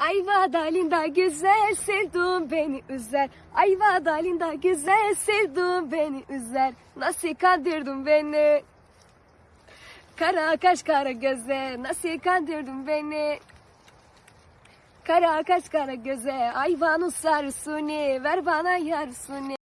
Ayva dalında güzel sevduğum beni üzer. Ayva dalında güzel sevduğum beni üzer. Nasıl kandırdın beni? Kara kaş kara göze nasıl kandırdın beni? Kara kaş kara göze ayvanın sarısını ver bana yarısını.